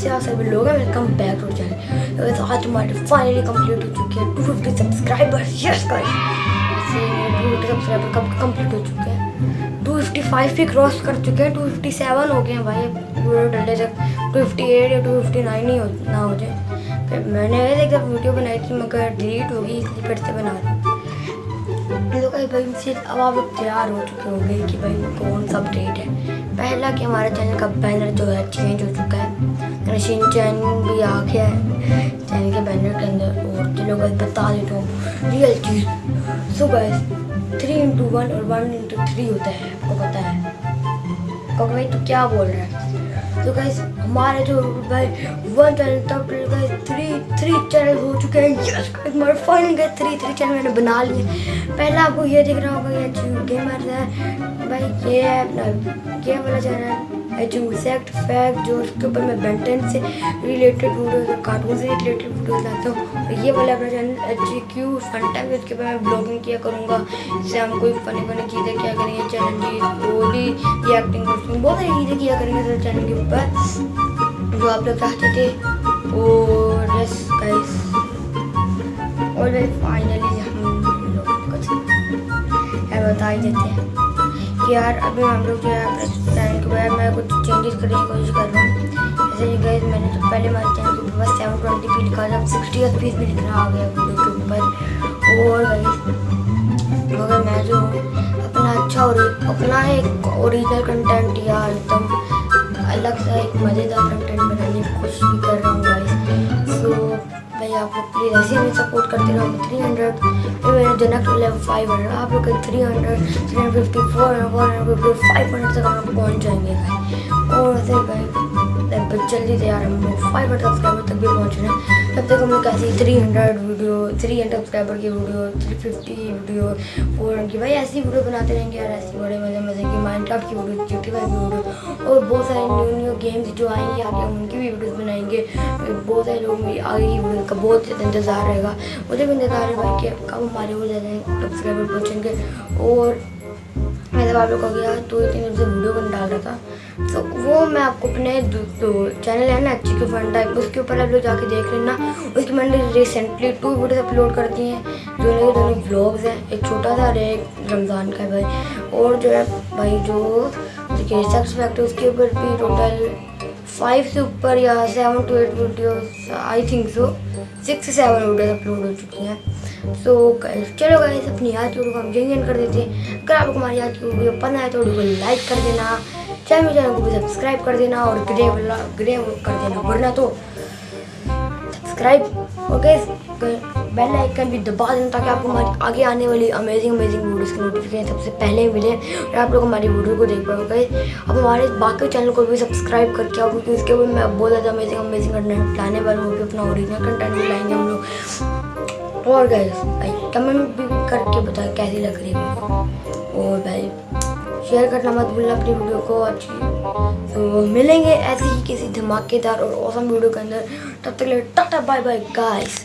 कैसे आ सभी लोग हैं वेलकम बैक टू चैनल तो आज हमारे फाइनली कंप्लीट हो चुके हैं 250 सब्सक्राइबर यस गाइस ऐसे 250 सब्सक्राइबर कब कंप्लीट हो चुके हैं? 255 भी क्रॉस कर चुके हैं 257 हो गए हैं भाई। पूरे डले तक 258 या 259 ही हो, ना हो जाए। फिर मैंने एक वीडियो बनाई थी, मगर डिलीट होगी, इसलिए फिर से बना रही तो भाई से अब आप तैयार हो चुके होंगे कि भाई कौन सा अपडेट है। पहला कि हमारे चैनल का बैनर जो है चेंज हो चुका है। रशीन चैन भी आ गया है। चैनल के बैनर के अंदर और चलो गाइस बता देता हूँ रियल चीज़। So guys three into one और वन इंटू थ्री होता है, आपको पता है। कहोगे भाई, तू क्या बोल रहा है? तो गाइस हमारे जो भाई वन चैनल तब गाइस थ्री थ्री चैनल हो चुके हैं। यस हमारे फाइनल गए थ्री थ्री चैनल मैंने बना लिए। पहला आपको ये दिख रहा होगा, ये गेमर है, भाई, ये है अपना ये वाला चैनल है जो सेक्ट फैक्ट जो उसके ऊपर मैं बेंटन से रिलेटेड वीडियोस और कार्टून से रिलेटेड वीडियोस लाता हूँ। ये वाला अपना channel H G Q fun time उसके ऊपर मैं ब्लॉगिंग किया करूँगा। इससे हम कोई फनी फनी चीज़ें क्या करेंगे चैलेंजेस भी रिएक्टिंग बहुत सारी चीज़ें किया करेंगे सर चैनल के ऊपर, जो आप लोग चाहते थे। और और फाइनली हम लोग कुछ यार बता ही देते हैं। कि यार अभी हम लोग जो है अपने चैनल के बारे में कुछ चेंजेस करने की कोशिश कर रहा हूँ। जैसे कि गाइस मैंने तो पहले हमारे चैनल के ऊपर सेवन ट्वेंटी पी लिखा था सिक्सटी एफ़ पी भी लिखना आ गया वीडियो के ऊपर और मगर मैं जो अपना अच्छा और अपना एक ओरिजिनल कंटेंट या एकदम अलग सा एक मज़ेदार कंटेंट बनाने की कोशिश भी कर रहा हूँ आप लोग प्लीज़ ऐसे हमें सपोर्ट करते रहो। थ्री हंड्रेड फिर मैंने जनक लेवल फाइव हंड्रेड आप लोग three hundred three hundred fifty four hundred four hundred fifty five hundred तक हम लोग पहुँच जाएँगे भाई और वैसे भाई जल्दी से यार हम लोग फाइव हंड्रेड सब्सक्राइबर तक भी पहुँच रहे तब तक हम लोग ऐसे three hundred video three hundred subscriber की video three fifty video four hundred की, भाई, ऐसी वीडियो बनाते रहेंगे यार, ऐसी बड़े मज़े मज़े की माइंड की वीडियो जी टी की वीडियो और बहुत सारे न्यू न्यू गेम्स जो आएँगे, आगे हम उनकी भी वीडियोस बनाएँगे। बहुत सारे लोग भी आगे की वीडियो का बहुत ज़्यादा इंतज़ार रहेगा। मुझे भी इंतज़ार है, भाई, कि कब हमारे वो ज़्यादा सब्सक्राइबर पहुँचेंगे और मैं जब आप लोग हो गया दो तीन दिन से वीडियो बन डाल रहा था। तो वो मैं आपको अपने चैनल है ना, अच्छी के फंड टाइप उसके ऊपर आप लोग जाके देख लेना। उसकी मैंने रिसेंटली टू वीडियोस अपलोड कर दी हैं, जो मेरे दोनों ब्लॉग्स हैं। एक छोटा सा एक रमज़ान का भाई। और जो है, भाई, जो फैक्ट उसके ऊपर भी टोटल फाइव से ऊपर या seven to eight videos I think so six seven videos upload हो चुकी हैं। सो चलो गाइस अपनी याद की वीडियो को हम यहीं कर देते हैं। अगर आपको हमारी याद की वीडियो पसंद आए तो वीडियो को लाइक कर देना। चैनल चैनल को भी सब्सक्राइब कर देना और ग्रे ग्रे कर देना, वरना तो सब्सक्राइब गैस बेल आइकन भी दबा देना ताकि आपको हमारी आगे आने वाली अमेजिंग अमेजिंग वीडियोस की नोटिफिकेशन सबसे पहले मिले और आप लोग हमारी वीडियो को देख पाओ गए अब हमारे बाकी चैनल को भी सब्सक्राइब करके आओ, क्योंकि उसके ऊपर मैं बहुत ज़्यादा अमेजिंग अमेजिंग कंटेंट लाने वाला हूँ अपना ओरिजिनल कंटेंट भी लाएँगे हम लोग। और गैस कमेंट भी करके बताएँ कैसी लग रही है और भाई शेयर करना मत भूलना, अपनी वीडियो को अच्छी तो मिलेंगे ऐसे ही किसी धमाकेदार और औसम वीडियो के अंदर। तब तक ले टाटा बाय बाय गाइस